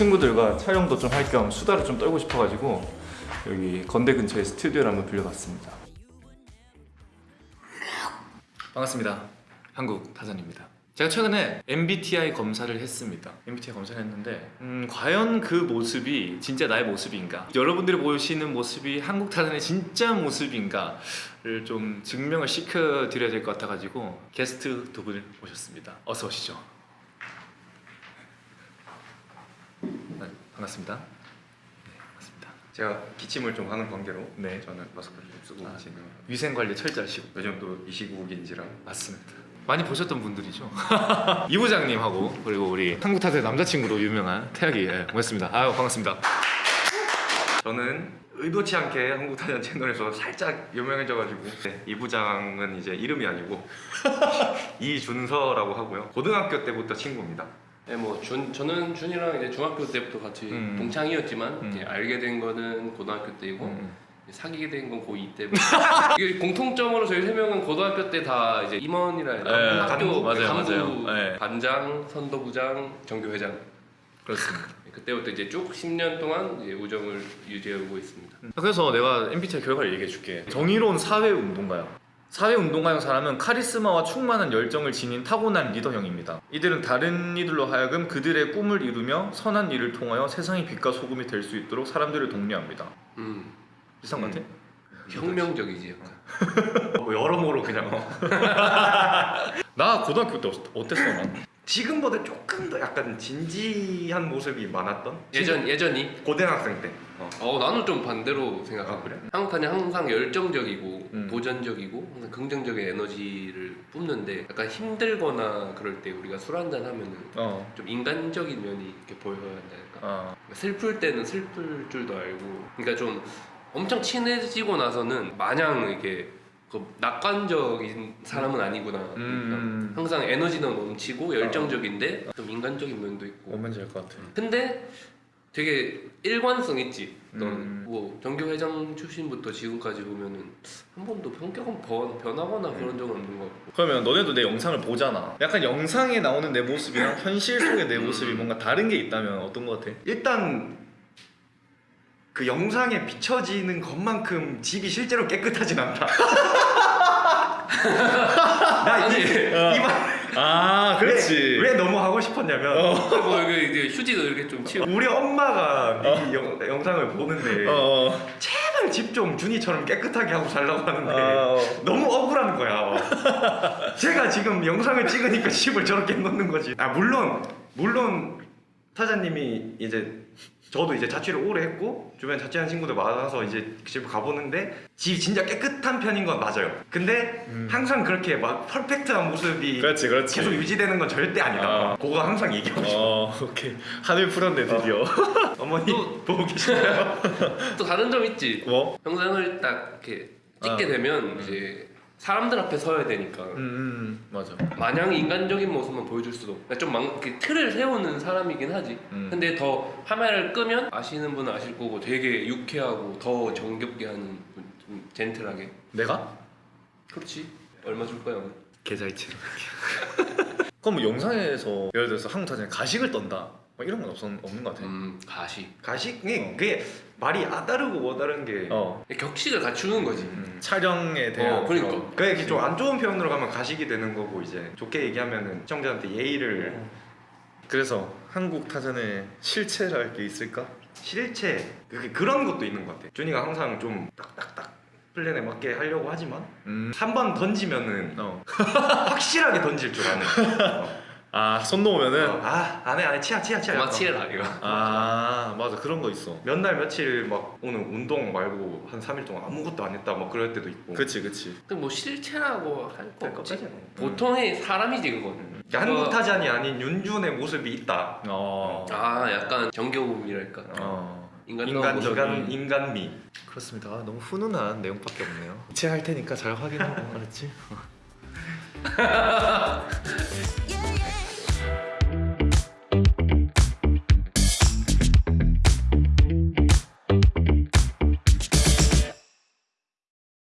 친구들과 촬영도 좀 할 겸 수다를 좀 떨고 싶어가지고 여기 건대 근처에 스튜디오를 한번 빌려봤습니다. 반갑습니다. 한국 타잔입니다. 제가 최근에 MBTI 검사를 했습니다. MBTI 검사를 했는데 음, 과연 그 모습이 진짜 나의 모습인가? 여러분들이 보시는 모습이 한국 타잔의 진짜 모습인가를 좀 증명을 시켜드려야 될 것 같아가지고 게스트 두 분을 모셨습니다. 어서 오시죠. 네, 반갑습니다. 제가 기침을 좀 하는 관계로 네. 저는 마스크를 좀 쓰고 아. 합니다. 위생 관리 철저하시고 요즘 또 이 시국인지라 맞습니다. 많이 보셨던 분들이죠. 이 부장님하고 그리고 우리 한국 타사의 남자친구로 유명한 태학이 예, 모셨습니다. 아유 반갑습니다. 저는 의도치 않게 한국 타잔 채널에서 살짝 유명해져가지고 네, 이 부장은 이제 이름이 아니고 이준서라고 하고요 고등학교 때부터 친구입니다 네, 뭐 준, 저는 준이랑 이제 중학교 때부터 같이 음. 동창이었지만 음. 알게 된 거는 고등학교 때이고 음. 사귀게 된 건 고2 때부터 이게 공통점으로 저희 세 명은 고등학교 때 다 이제 임원이라 해야 되나? 네, 학교 간부, 맞아요, 간부 맞아요. 네. 반장, 선도부장, 정교회장 그렇습니다. 그때부터 이제 쭉 10년 동안 이제 우정을 유지하고 있습니다. 그래서 내가 MBTI 결과를 얘기해줄게. 정의로운 사회 운동가야. 사회 운동가형 사람은 카리스마와 충만한 열정을 지닌 타고난 리더형입니다. 이들은 다른 이들로 하여금 그들의 꿈을 이루며 선한 일을 통하여 세상의 빛과 소금이 될 수 있도록 사람들을 독려합니다. 음, 비슷한 것 같아? 혁명적이지 약간. 뭐 여러모로 그냥 어. 나 고등학교 때 어땠- 어땠어? 난? 지금보다 조금 더 약간 진지한 모습이 많았던 예전 예전이 고등학생 때 어. 어 나는 좀 반대로 생각하고 아, 그래? 한국판이 항상 열정적이고 음. 도전적이고 항상 긍정적인 에너지를 뿜는데 약간 힘들거나 그럴 때 우리가 술 한잔 하면은 어. 좀 인간적인 면이 이렇게 보여야 한달까 어. 슬플 때는 슬플 줄도 알고 그러니까 좀 엄청 친해지고 나서는 마냥 이렇게 그 낙관적인 사람은 아니구나 음. 항상 에너지는 넘치고 열정적인데 좀 인간적인 면도 있고 뭔지 알것 같아. 근데 되게 일관성 있지. 넌 음. 뭐 정교 회장 출신부터 지금까지 보면은 한 번도 성격은 변, 변하거나 그런 적은 없는 것 같고. 그러면 너네도 내 영상을 보잖아. 약간 영상에 나오는 내 모습이랑 현실 속의 내 모습이 뭔가 다른 게 있다면 어떤 것 같아? 일단 그 영상에 비춰지는 것만큼 집이 실제로 깨끗하진 않다 나이 이말 아, 그렇지. 왜, 왜 너무 하고 싶었냐면 뭐 이게 이제 휴지도 이렇게 좀 치워. 우리 엄마가 이 영, 영상을 보는데 어, 어. 제발 집 좀 준이처럼 깨끗하게 하고 살라고 하는데 어. 너무 억울한 거야. 제가 지금 영상을 찍으니까 집을 저렇게 놓는 거지. 아 물론 물론 타자님이 이제 저도 이제 자취를 오래 했고 주변에 자취한 친구들 많아서 이제 집 가보는데 집 진짜 깨끗한 편인 건 맞아요. 근데 음. 항상 그렇게 막 퍼펙트한 모습이 그렇지, 그렇지. 계속 유지되는 건 절대 아니다. 아. 그거 항상 얘기하고 싶어. 어, 오케이. 하늘 풀었네, 드디어. 어머니 또- 보고 계시나요? 또 다른 점 있지. 뭐? 영상을 딱 이렇게 찍게 아. 되면 이제 사람들 앞에 서야 되니까 음, 음, 맞아. 마냥 인간적인 모습만 보여줄 수도 없고 좀 망, 이렇게 틀을 세우는 사람이긴 하지. 음. 근데 더 카메라를 끄면 아시는 분은 아실 거고 되게 유쾌하고 더 정겹게 하는 분, 좀 젠틀하게. 내가? 그렇지. 얼마 줄 거야? 계좌이체로. 그럼 뭐 영상에서 예를 들어서 한국 타전에 가식을 떤다. 뭐 이런 건 없, 없는 것 같아. 음 가시. 가식이 그게 말이 아다르고 뭐다른 게 어. 격식을 갖추는 거지. 음, 촬영에 대한 어, 그러니까. 그런- 그게 좀 안 좋은 표현으로 가면 가식이 되는 거고 이제 좋게 얘기하면은 시청자한테 예의를 그래서 한국 타전에 실체랄 게 있을까? 실체 그게 그런 것도 있는 것 같아. 준이가 항상 좀 딱딱딱 플랜에 맞게 하려고 하지만 음. 한번 던지면은 어. 확실하게 던질 줄 아는. 어. 아, 손 놓으면은 어, 아 안해 안해 치아 치아 치아. 그만 치해라 이거. 아, 맞아. 그런 거 있어. 몇 날 며칠 막 오늘 운동 말고 한 3일 동안 아무것도 안 했다 막 그럴 때도 있고. 그치, 그치. 근데 뭐 실체라고 할거할 없지. 보통의 사람이지 그건. 음. 한국 타잔이 아닌 윤준의 모습이 있다. 어. 아 약간 정겨움이랄까. 어. 인간. 인간 인간미. 그렇습니다. 아, 너무 훈훈한 내용밖에 없네요. 제할 테니까 잘 확인하고 알았지?